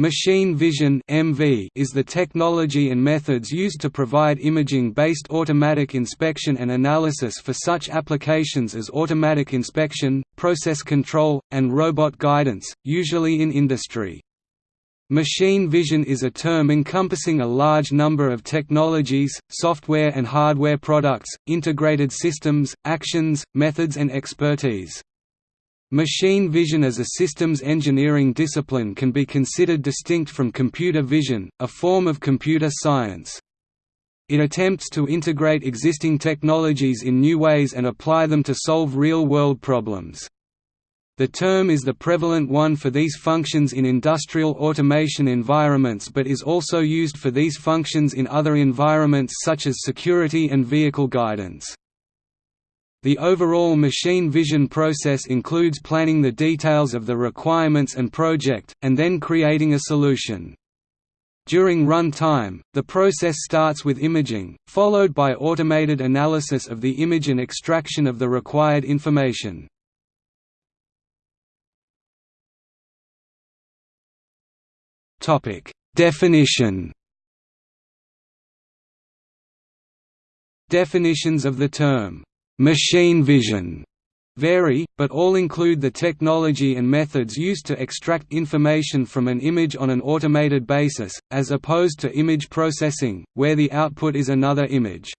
Machine vision (MV) is the technology and methods used to provide imaging-based automatic inspection and analysis for such applications as automatic inspection, process control, and robot guidance, usually in industry. Machine vision is a term encompassing a large number of technologies, software and hardware products, integrated systems, actions, methods and expertise. Machine vision as a systems engineering discipline can be considered distinct from computer vision, a form of computer science. It attempts to integrate existing technologies in new ways and apply them to solve real-world problems. The term is the prevalent one for these functions in industrial automation environments but is also used for these functions in other environments such as security and vehicle guidance. The overall machine vision process includes planning the details of the requirements and project, and then creating a solution. During run time, the process starts with imaging, followed by automated analysis of the image and extraction of the required information. Definition Definitions of the term machine vision vary, but all include the technology and methods used to extract information from an image on an automated basis, as opposed to image processing, where the output is another image.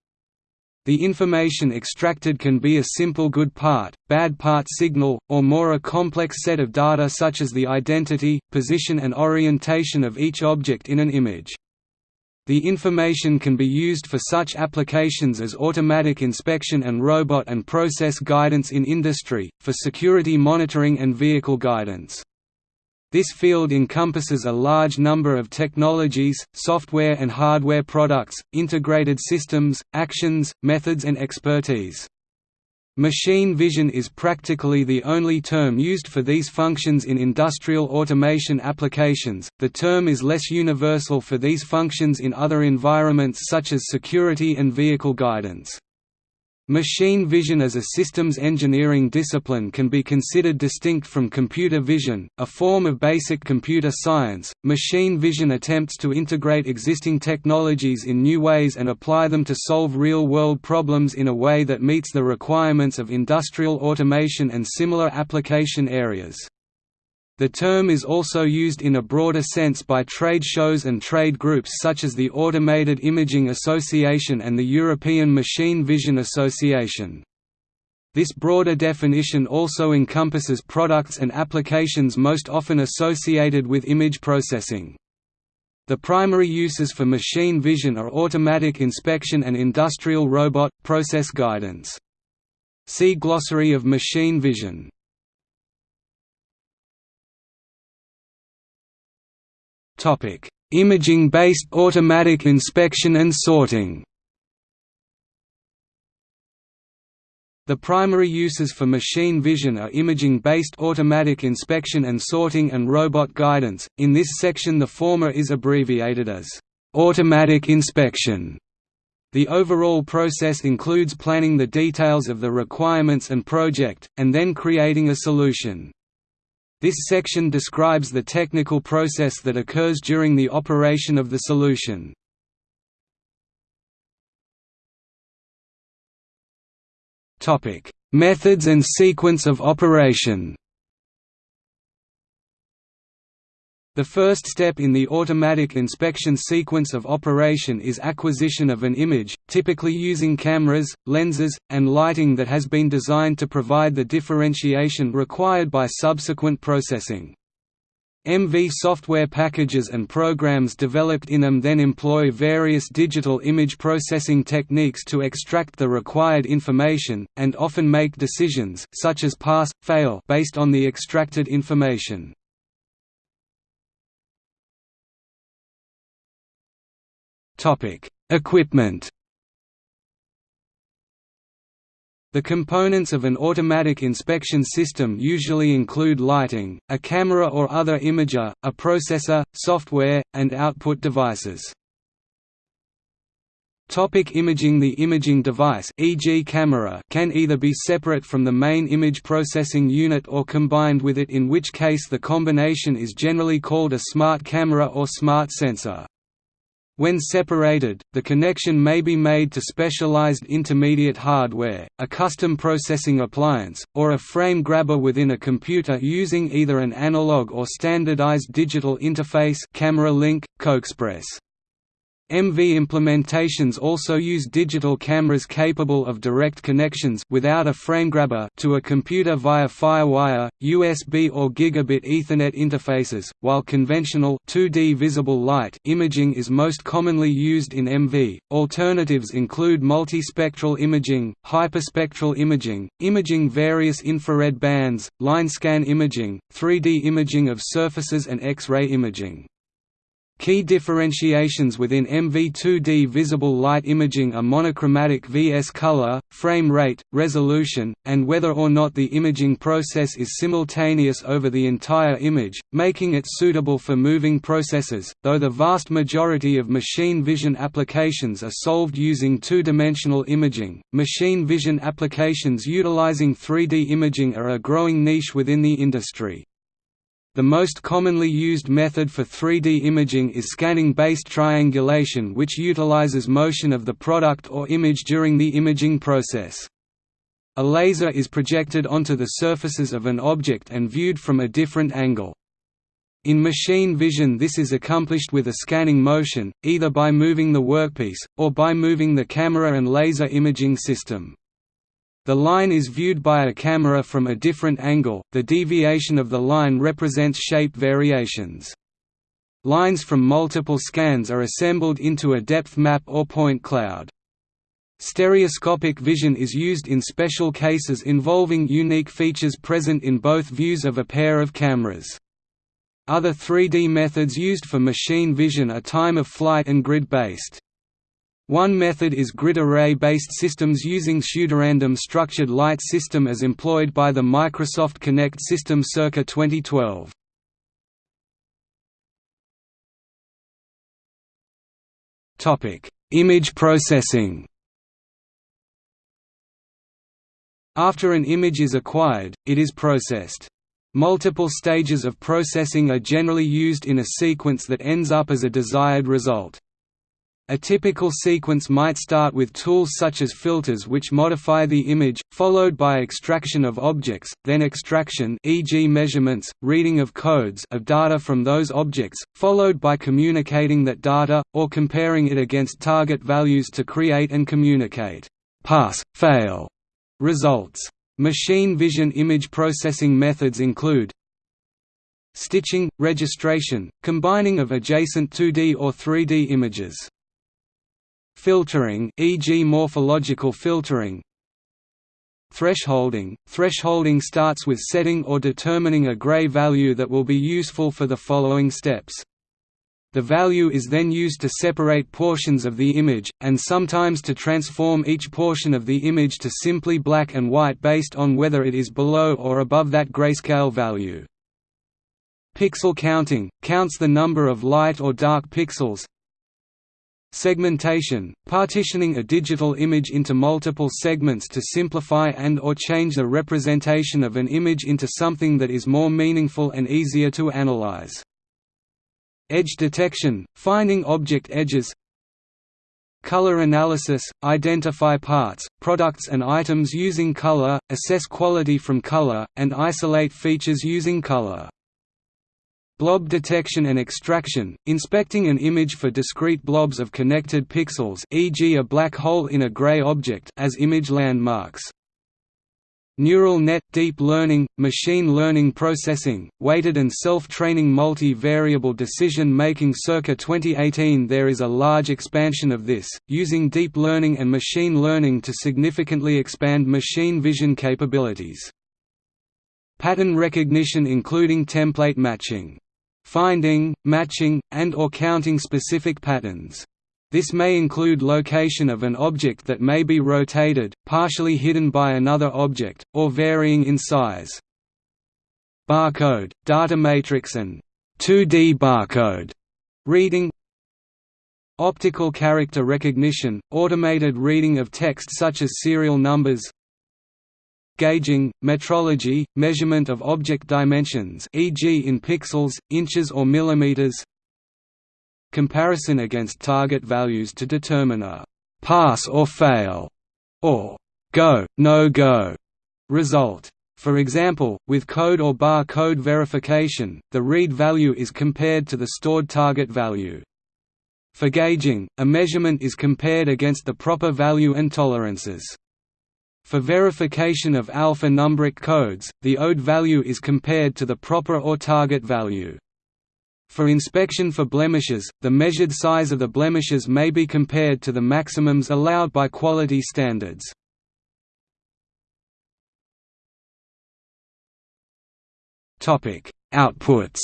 The information extracted can be a simple good part, bad part signal, or more a complex set of data such as the identity, position and orientation of each object in an image. The information can be used for such applications as automatic inspection and robot and process guidance in industry, for security monitoring and vehicle guidance. This field encompasses a large number of technologies, software and hardware products, integrated systems, actions, methods and expertise. Machine vision is practically the only term used for these functions in industrial automation applications. The term is less universal for these functions in other environments such as security and vehicle guidance. Machine vision as a systems engineering discipline can be considered distinct from computer vision, a form of basic computer science. Machine vision attempts to integrate existing technologies in new ways and apply them to solve real world problems in a way that meets the requirements of industrial automation and similar application areas. The term is also used in a broader sense by trade shows and trade groups such as the Automated Imaging Association and the European Machine Vision Association. This broader definition also encompasses products and applications most often associated with image processing. The primary uses for machine vision are automatic inspection and industrial robot, process guidance. See Glossary of machine vision Imaging-based automatic inspection and sorting The primary uses for machine vision are imaging-based automatic inspection and sorting and robot guidance. In this section the former is abbreviated as automatic inspection. The overall process includes planning the details of the requirements and project, and then creating a solution. This section describes the technical process that occurs during the operation of the solution. Methods and sequence of operation The first step in the automatic inspection sequence of operation is acquisition of an image, typically using cameras, lenses, and lighting that has been designed to provide the differentiation required by subsequent processing. MV software packages and programs developed in them then employ various digital image processing techniques to extract the required information, and often make decisions such as pass, fail based on the extracted information. Topic: Equipment. The components of an automatic inspection system usually include lighting, a camera or other imager, a processor, software, and output devices. Topic imaging The imaging device e.g. camera can either be separate from the main image processing unit or combined with it in which case the combination is generally called a smart camera or smart sensor. When separated, the connection may be made to specialized intermediate hardware, a custom processing appliance, or a frame grabber within a computer using either an analog or standardized digital interface camera link, CoaXPress. MV implementations also use digital cameras capable of direct connections without a framegrabber to a computer via FireWire, USB or gigabit Ethernet interfaces, while conventional 2D visible light imaging is most commonly used in MV. Alternatives include multispectral imaging, hyperspectral imaging, imaging various infrared bands, line scan imaging, 3D imaging of surfaces and X-ray imaging. Key differentiations within MV2D visible light imaging are monochromatic VS color, frame rate, resolution, and whether or not the imaging process is simultaneous over the entire image, making it suitable for moving processes, though the vast majority of machine vision applications are solved using two-dimensional imaging. Machine vision applications utilizing 3D imaging are a growing niche within the industry. The most commonly used method for 3D imaging is scanning-based triangulation which utilizes motion of the product or image during the imaging process. A laser is projected onto the surfaces of an object and viewed from a different angle. In machine vision this is accomplished with a scanning motion, either by moving the workpiece, or by moving the camera and laser imaging system. The line is viewed by a camera from a different angle, the deviation of the line represents shape variations. Lines from multiple scans are assembled into a depth map or point cloud. Stereoscopic vision is used in special cases involving unique features present in both views of a pair of cameras. Other 3D methods used for machine vision are time of flight and grid-based. One method is grid array-based systems using pseudorandom structured light system as employed by the Microsoft Kinect system circa 2012. Image processing After an image is acquired, it is processed. Multiple stages of processing are generally used in a sequence that ends up as a desired result. A typical sequence might start with tools such as filters which modify the image, followed by extraction of objects, then extraction e.g. measurements, reading of codes of data from those objects, followed by communicating that data, or comparing it against target values to create and communicate pass, fail results. Machine vision image processing methods include Stitching, registration, combining of adjacent 2D or 3D images Filtering e.g. morphological filtering Thresholding – Thresholding starts with setting or determining a gray value that will be useful for the following steps. The value is then used to separate portions of the image, and sometimes to transform each portion of the image to simply black and white based on whether it is below or above that grayscale value. Pixel counting – counts the number of light or dark pixels, Segmentation – partitioning a digital image into multiple segments to simplify and or change the representation of an image into something that is more meaningful and easier to analyze. Edge detection – finding object edges Color analysis – identify parts, products and items using color, assess quality from color, and isolate features using color. Blob detection and extraction, inspecting an image for discrete blobs of connected pixels e.g. a black hole in a gray object as image landmarks. Neural net, deep learning, machine learning processing, weighted and self-training multi-variable decision-making circa 2018 There is a large expansion of this, using deep learning and machine learning to significantly expand machine vision capabilities. Pattern recognition including template matching finding, matching, and or counting specific patterns. This may include location of an object that may be rotated, partially hidden by another object, or varying in size. Barcode, data matrix and 2D barcode reading optical character recognition, automated reading of text such as serial numbers gauging, metrology, measurement of object dimensions e.g. in pixels, inches or millimeters comparison against target values to determine a «pass or fail» or «go, no-go» result. For example, with code or bar code verification, the read value is compared to the stored target value. For gauging, a measurement is compared against the proper value and tolerances. For verification of alphanumeric codes, the ODE value is compared to the proper or target value. For inspection for blemishes, the measured size of the blemishes may be compared to the maximums allowed by quality standards. Outputs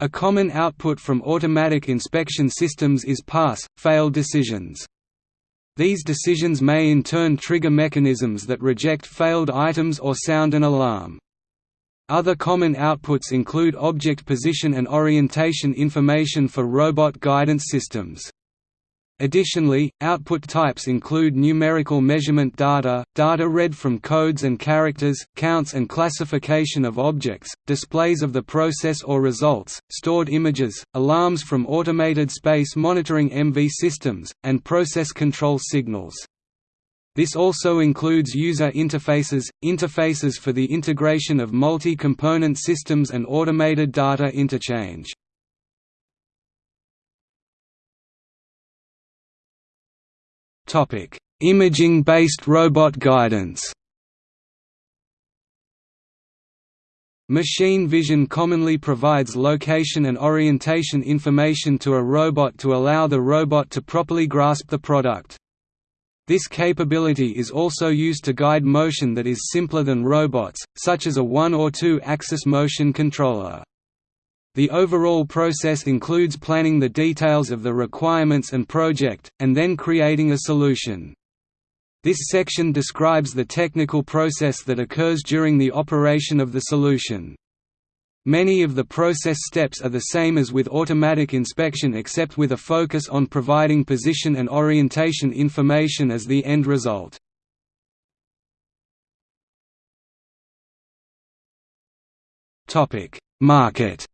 A common output from automatic inspection systems is pass-fail decisions. These decisions may in turn trigger mechanisms that reject failed items or sound an alarm. Other common outputs include object position and orientation information for robot guidance systems. Additionally, output types include numerical measurement data, data read from codes and characters, counts and classification of objects, displays of the process or results, stored images, alarms from automated space monitoring MV systems, and process control signals. This also includes user interfaces, interfaces for the integration of multi-component systems and automated data interchange. Imaging-based robot guidance Machine vision commonly provides location and orientation information to a robot to allow the robot to properly grasp the product. This capability is also used to guide motion that is simpler than robots, such as a one- or two-axis motion controller. The overall process includes planning the details of the requirements and project, and then creating a solution. This section describes the technical process that occurs during the operation of the solution. Many of the process steps are the same as with automatic inspection except with a focus on providing position and orientation information as the end result. Market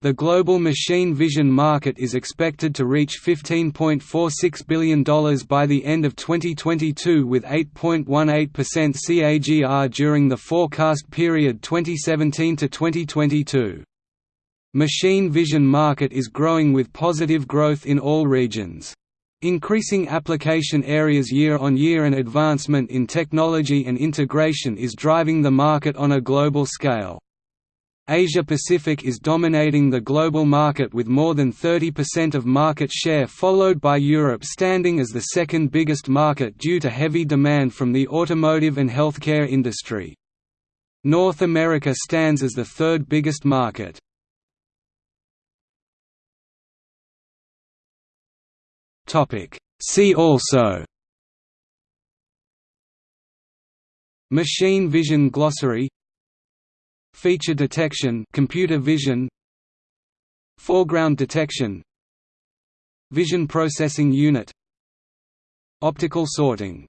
The global machine vision market is expected to reach $15.46 billion by the end of 2022 with 8.18% CAGR during the forecast period 2017 to 2022. Machine vision market is growing with positive growth in all regions. Increasing application areas year on year and advancement in technology and integration is driving the market on a global scale. Asia-Pacific is dominating the global market with more than 30% of market share followed by Europe standing as the second biggest market due to heavy demand from the automotive and healthcare industry. North America stands as the third biggest market. See also Machine vision glossary Feature detection computer vision Foreground detection Vision processing unit Optical sorting